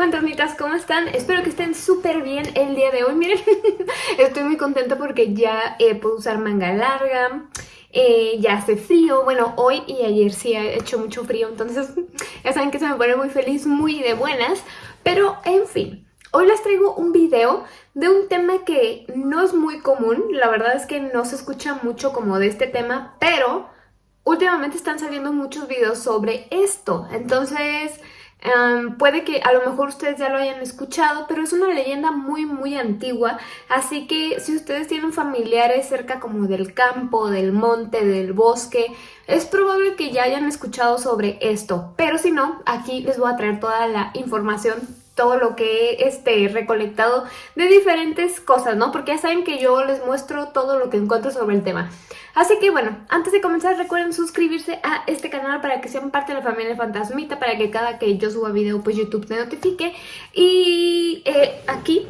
fantasmitas, ¿cómo están? Espero que estén súper bien el día de hoy. Miren, estoy muy contenta porque ya eh, puedo usar manga larga. Eh, ya hace frío, bueno, hoy y ayer sí ha hecho mucho frío, entonces ya saben que se me pone muy feliz, muy de buenas. Pero, en fin, hoy les traigo un video de un tema que no es muy común. La verdad es que no se escucha mucho como de este tema, pero últimamente están saliendo muchos videos sobre esto. Entonces puede que a lo mejor ustedes ya lo hayan escuchado, pero es una leyenda muy muy antigua, así que si ustedes tienen familiares cerca como del campo, del monte, del bosque, es probable que ya hayan escuchado sobre esto, pero si no, aquí les voy a traer toda la información todo lo que he este, recolectado de diferentes cosas, ¿no? Porque ya saben que yo les muestro todo lo que encuentro sobre el tema. Así que bueno, antes de comenzar recuerden suscribirse a este canal para que sean parte de la familia Fantasmita, para que cada que yo suba video pues YouTube te notifique. Y eh, aquí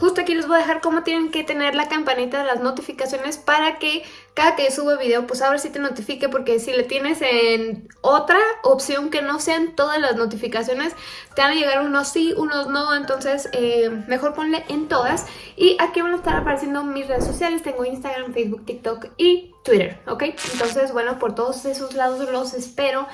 Justo aquí les voy a dejar cómo tienen que tener la campanita de las notificaciones para que cada que suba video, pues a ver si te notifique, porque si le tienes en otra opción que no sean todas las notificaciones, te van a llegar unos sí, unos no, entonces eh, mejor ponle en todas. Y aquí van a estar apareciendo mis redes sociales, tengo Instagram, Facebook, TikTok y Twitter, ¿ok? Entonces, bueno, por todos esos lados los espero.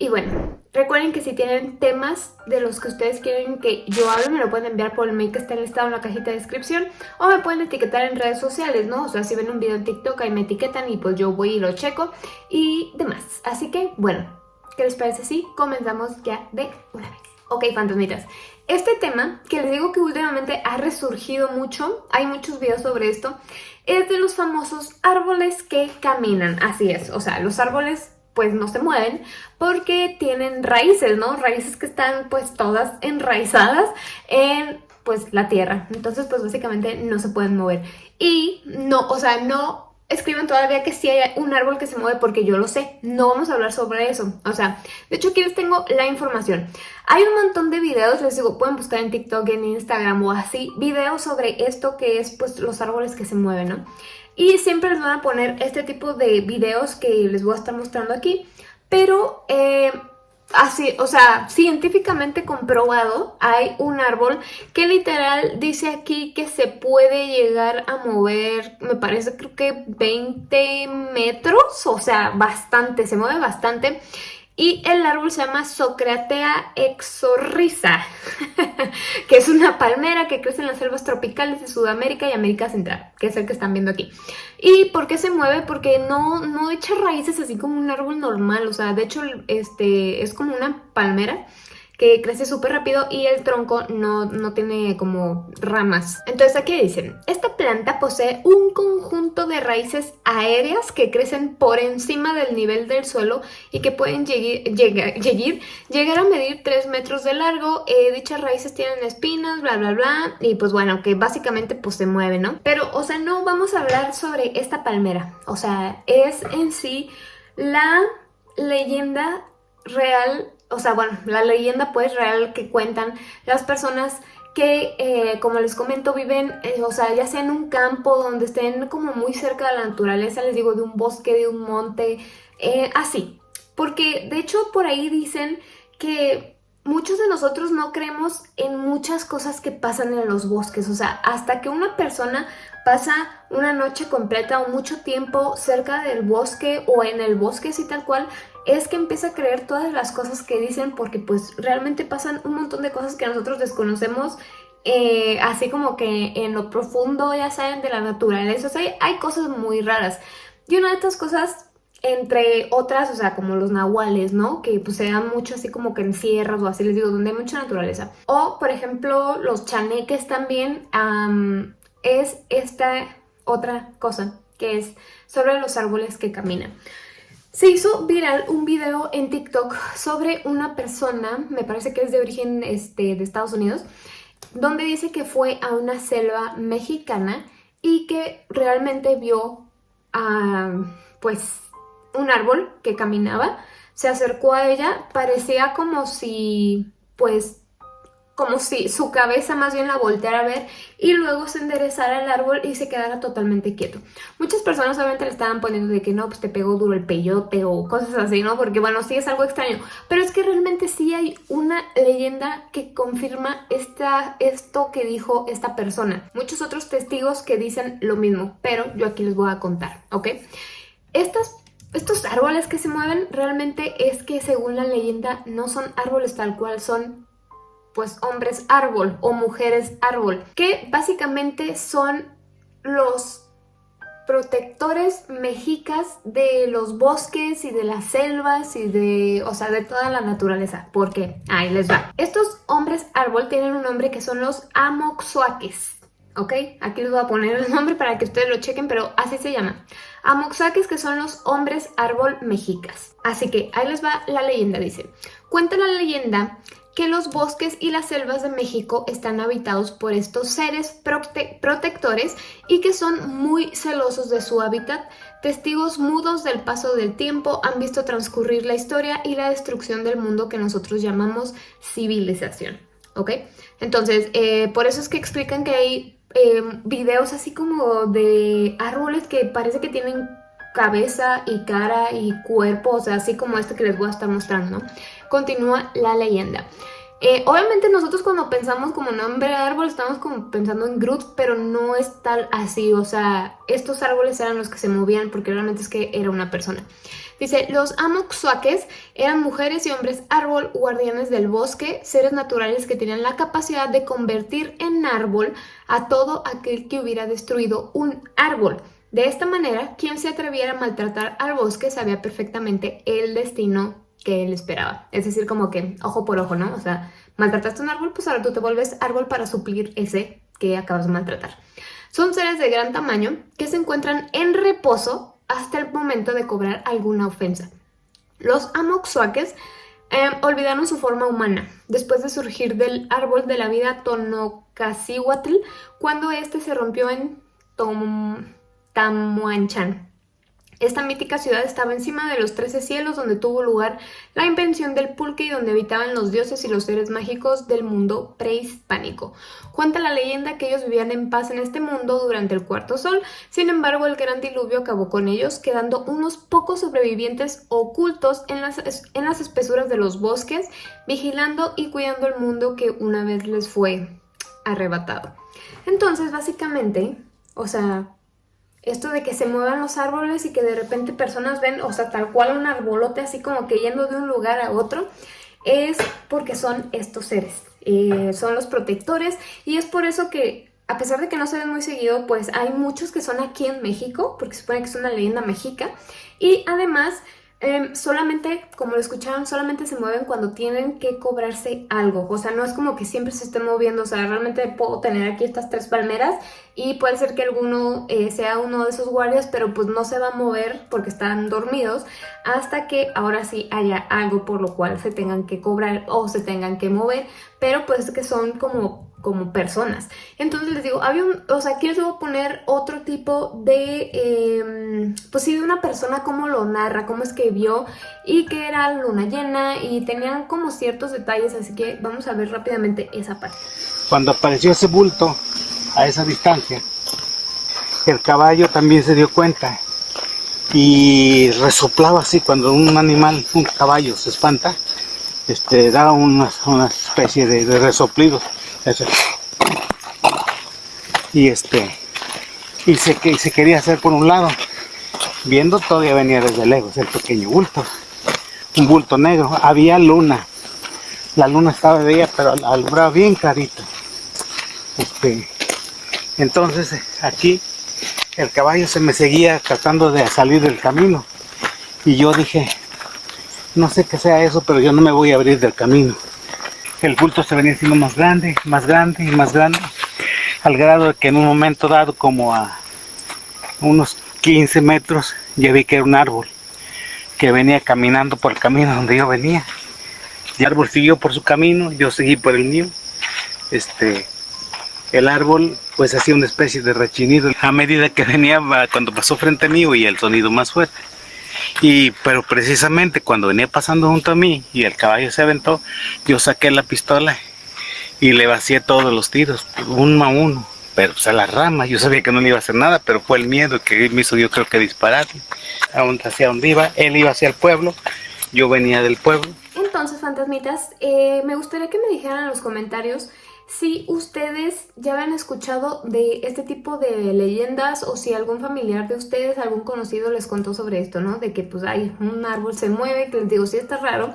Y bueno, recuerden que si tienen temas de los que ustedes quieren que yo hable, me lo pueden enviar por el mail que está listado en la cajita de descripción o me pueden etiquetar en redes sociales, ¿no? O sea, si ven un video en TikTok ahí me etiquetan y pues yo voy y lo checo y demás. Así que, bueno, ¿qué les parece si comenzamos ya de una vez? Ok, fantasmitas, este tema, que les digo que últimamente ha resurgido mucho, hay muchos videos sobre esto, es de los famosos árboles que caminan, así es, o sea, los árboles pues no se mueven porque tienen raíces, ¿no? Raíces que están pues todas enraizadas en pues la tierra. Entonces pues básicamente no se pueden mover. Y no, o sea, no escriben todavía que sí hay un árbol que se mueve porque yo lo sé. No vamos a hablar sobre eso. O sea, de hecho aquí les tengo la información. Hay un montón de videos, les digo, pueden buscar en TikTok, en Instagram o así, videos sobre esto que es pues los árboles que se mueven, ¿no? Y siempre les van a poner este tipo de videos que les voy a estar mostrando aquí. Pero eh, así, o sea, científicamente comprobado, hay un árbol que literal dice aquí que se puede llegar a mover, me parece creo que 20 metros, o sea, bastante, se mueve bastante. Y el árbol se llama Socratea exorriza, que es una palmera que crece en las selvas tropicales de Sudamérica y América Central, que es el que están viendo aquí. ¿Y por qué se mueve? Porque no, no echa raíces así como un árbol normal, o sea, de hecho este, es como una palmera que crece súper rápido y el tronco no, no, tiene como ramas. Entonces aquí dicen, esta planta posee un conjunto de raíces aéreas que crecen por encima del nivel del suelo y que pueden llegar, llegar, a medir 3 metros de largo. Eh, dichas raíces tienen espinas, bla bla bla, y pues bueno, que básicamente pues se mueve, ¿no? Pero, o sea, no vamos a hablar sobre esta palmera, o sea, es en sí la leyenda real o sea, bueno, la leyenda pues real que cuentan las personas que, eh, como les comento, viven, eh, o sea, ya sea en un campo donde estén como muy cerca de la naturaleza, les digo, de un bosque, de un monte, eh, así. Porque, de hecho, por ahí dicen que muchos de nosotros no creemos en muchas cosas que pasan en los bosques, o sea, hasta que una persona pasa una noche completa o mucho tiempo cerca del bosque o en el bosque así tal cual, es que empieza a creer todas las cosas que dicen porque pues realmente pasan un montón de cosas que nosotros desconocemos eh, así como que en lo profundo, ya saben, de la naturaleza, o sea, hay cosas muy raras. Y una de estas cosas entre otras, o sea, como los nahuales, ¿no? Que pues se dan mucho así como que en sierras o así, les digo, donde hay mucha naturaleza. O, por ejemplo, los chaneques también, es esta otra cosa, que es sobre los árboles que caminan. Se hizo viral un video en TikTok sobre una persona, me parece que es de origen este, de Estados Unidos, donde dice que fue a una selva mexicana y que realmente vio a, pues, un árbol que caminaba, se acercó a ella, parecía como si, pues, como si su cabeza más bien la volteara a ver y luego se enderezara el árbol y se quedara totalmente quieto. Muchas personas obviamente le estaban poniendo de que no, pues te pegó duro el peyote o cosas así, ¿no? Porque bueno, sí es algo extraño, pero es que realmente sí hay una leyenda que confirma esta, esto que dijo esta persona. Muchos otros testigos que dicen lo mismo, pero yo aquí les voy a contar, ¿ok? Estos árboles que se mueven realmente es que según la leyenda no son árboles tal cual, son pues hombres árbol o mujeres árbol, que básicamente son los protectores mexicas de los bosques y de las selvas y de, o sea, de toda la naturaleza. ¿Por qué? Ahí les va. Estos hombres árbol tienen un nombre que son los amoxuaques. ¿ok? Aquí les voy a poner el nombre para que ustedes lo chequen, pero así se llama. Amoxuaques que son los hombres árbol mexicas. Así que ahí les va la leyenda, dice. Cuenta la leyenda que los bosques y las selvas de México están habitados por estos seres protectores y que son muy celosos de su hábitat. Testigos mudos del paso del tiempo han visto transcurrir la historia y la destrucción del mundo que nosotros llamamos civilización. ¿Ok? Entonces, eh, por eso es que explican que hay eh, videos así como de árboles que parece que tienen cabeza y cara y cuerpo, o sea, así como este que les voy a estar mostrando, ¿no? Continúa la leyenda. Eh, obviamente nosotros cuando pensamos como nombre de árbol estamos como pensando en Groot, pero no es tal así, o sea, estos árboles eran los que se movían porque realmente es que era una persona. Dice, los Amoxuaques eran mujeres y hombres árbol, guardianes del bosque, seres naturales que tenían la capacidad de convertir en árbol a todo aquel que hubiera destruido un árbol. De esta manera, quien se atreviera a maltratar al bosque sabía perfectamente el destino que él esperaba. Es decir, como que ojo por ojo, ¿no? O sea, maltrataste un árbol, pues ahora tú te vuelves árbol para suplir ese que acabas de maltratar. Son seres de gran tamaño que se encuentran en reposo hasta el momento de cobrar alguna ofensa. Los amoxuaques em, olvidaron su forma humana después de surgir del árbol de la vida Tonocasihuatl cuando este se rompió en Tom. Esta mítica ciudad estaba encima de los trece cielos donde tuvo lugar la invención del pulque y donde habitaban los dioses y los seres mágicos del mundo prehispánico. Cuenta la leyenda que ellos vivían en paz en este mundo durante el cuarto sol, sin embargo el gran diluvio acabó con ellos, quedando unos pocos sobrevivientes ocultos en las, en las espesuras de los bosques, vigilando y cuidando el mundo que una vez les fue arrebatado. Entonces, básicamente, o sea, esto de que se muevan los árboles y que de repente personas ven, o sea, tal cual un arbolote así como que yendo de un lugar a otro, es porque son estos seres, eh, son los protectores. Y es por eso que a pesar de que no se ven muy seguido, pues hay muchos que son aquí en México, porque supone que es una leyenda mexica. Y además Em, solamente, como lo escucharon, solamente se mueven cuando tienen que cobrarse algo. O sea, no es como que siempre se estén moviendo. O sea, realmente puedo tener aquí estas tres palmeras y puede ser que alguno eh, sea uno de esos guardias, pero pues no se va a mover porque están dormidos hasta que ahora sí haya algo por lo cual se tengan que cobrar o se tengan que mover. Pero pues es que son como como personas. Entonces les digo, había un, o sea, aquí les a poner otro tipo de, em, pues sí, de una persona cómo lo narra, cómo es que vio y que era luna llena y tenían como ciertos detalles, así que vamos a ver rápidamente esa parte. Cuando apareció ese bulto a esa distancia, el caballo también se dio cuenta y resoplaba así cuando un animal, un caballo se espanta, este, da una, especie de, de y este y se, se quería hacer por un lado viendo todavía venía desde lejos el pequeño bulto un bulto negro había luna la luna estaba de ella pero alumbraba bien clarito. Este entonces aquí el caballo se me seguía tratando de salir del camino y yo dije no sé qué sea eso pero yo no me voy a abrir del camino el bulto se venía siendo más grande, más grande y más grande, al grado de que en un momento dado, como a unos 15 metros, ya vi que era un árbol que venía caminando por el camino donde yo venía. El árbol siguió por su camino, yo seguí por el mío. Este, el árbol pues hacía una especie de rechinido a medida que venía cuando pasó frente a mí y el sonido más fuerte. Y, pero precisamente cuando venía pasando junto a mí y el caballo se aventó, yo saqué la pistola y le vacié todos los tiros, uno a uno, pero pues a la rama, yo sabía que no le iba a hacer nada, pero fue el miedo que me hizo yo creo que disparar, hacia donde iba, él iba hacia el pueblo, yo venía del pueblo. Entonces, fantasmitas, eh, me gustaría que me dijeran en los comentarios si ustedes ya habían escuchado de este tipo de leyendas o si algún familiar de ustedes, algún conocido les contó sobre esto, ¿no? De que pues hay un árbol se mueve, que les digo, sí está raro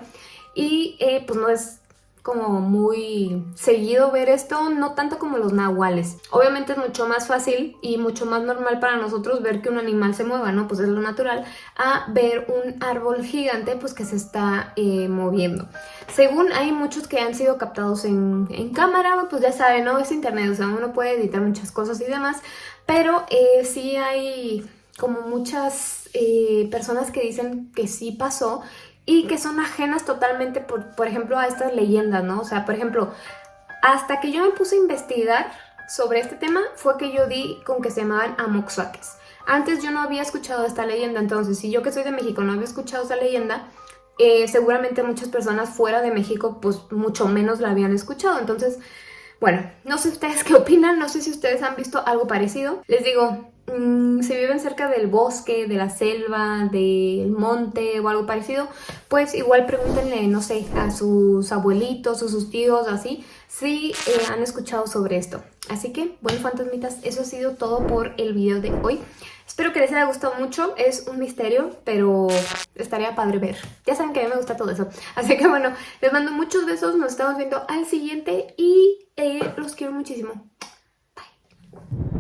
y eh, pues no es como muy seguido ver esto, no tanto como los nahuales. Obviamente es mucho más fácil y mucho más normal para nosotros ver que un animal se mueva, ¿no? Pues es lo natural, a ver un árbol gigante pues que se está eh, moviendo. Según hay muchos que han sido captados en, cámara, pues ya saben, ¿no? Es internet, o sea, uno puede editar muchas cosas y demás, pero eh, sí hay como muchas eh, personas que dicen que sí pasó y que son ajenas totalmente, por, por ejemplo, a estas leyendas, ¿no? O sea, por ejemplo, hasta que yo me puse a investigar sobre este tema fue que yo di con que se llamaban amoxuaques. Antes yo no había escuchado esta leyenda, entonces si yo que soy de México no había escuchado esta leyenda, eh, seguramente muchas personas fuera de México pues mucho menos la habían escuchado. Entonces, bueno, no sé ustedes qué opinan, no sé si ustedes han visto algo parecido. Les digo, Mm, si viven cerca del bosque, de la selva, del monte o algo parecido, pues igual pregúntenle, no sé, a sus abuelitos o sus tíos, así, si eh, han escuchado sobre esto. Así que, bueno, fantasmitas, eso ha sido todo por el video de hoy. Espero que les haya gustado mucho, es un misterio, pero estaría padre ver. Ya saben que a mí me gusta todo eso. Así que bueno, les mando muchos besos, nos estamos viendo al siguiente y eh, los quiero muchísimo. Bye.